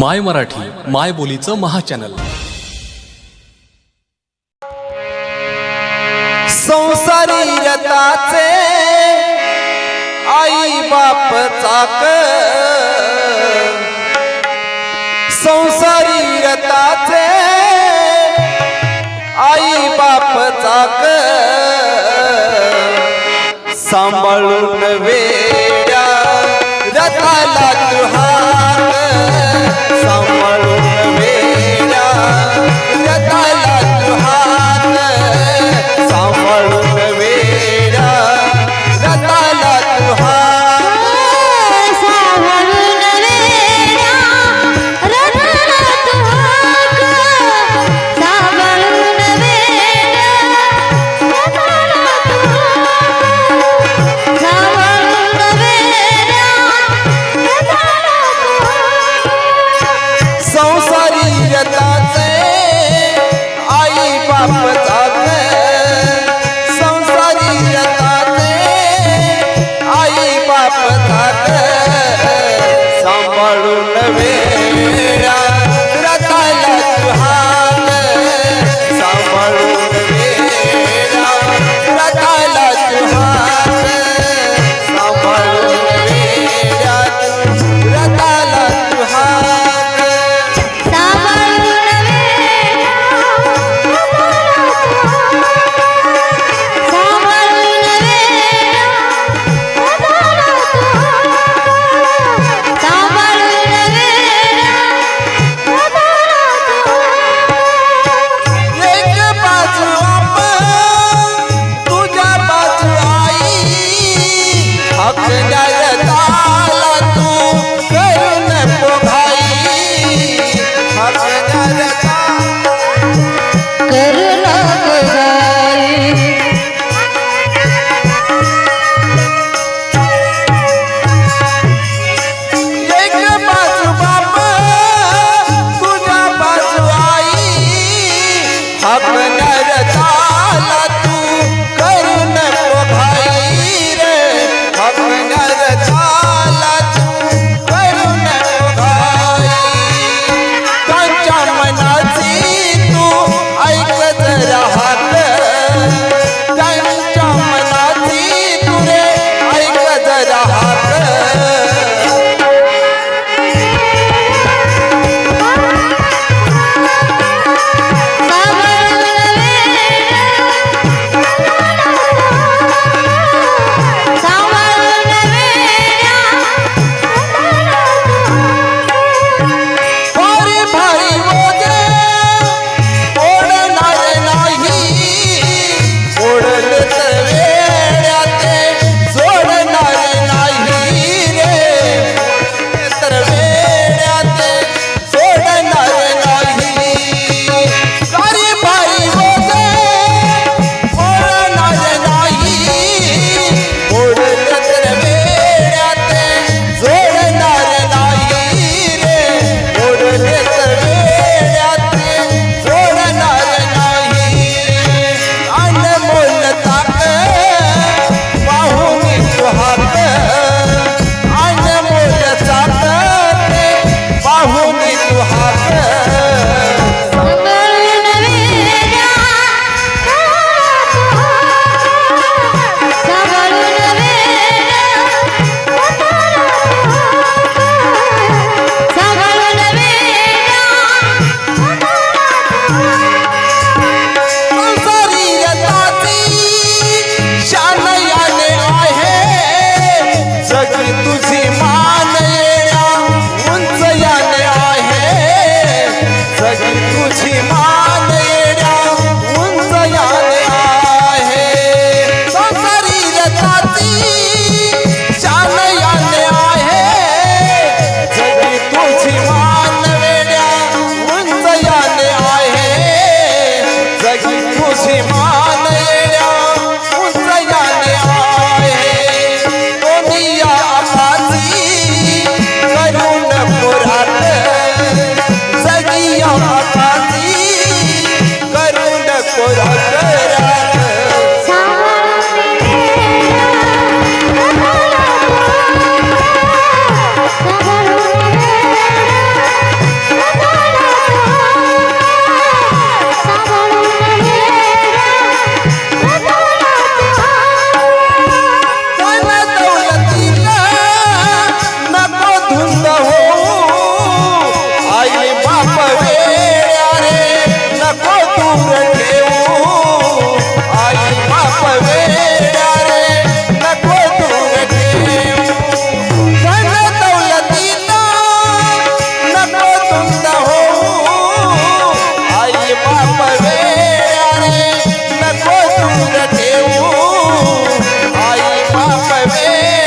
माय मराठी माय बोलीचं महाचॅनल. संसारी रताचे आई बाप चाक. संसारी रताचे आई बाप चाक. सांभाळून वेड्या रथाला हम नर my Yeah.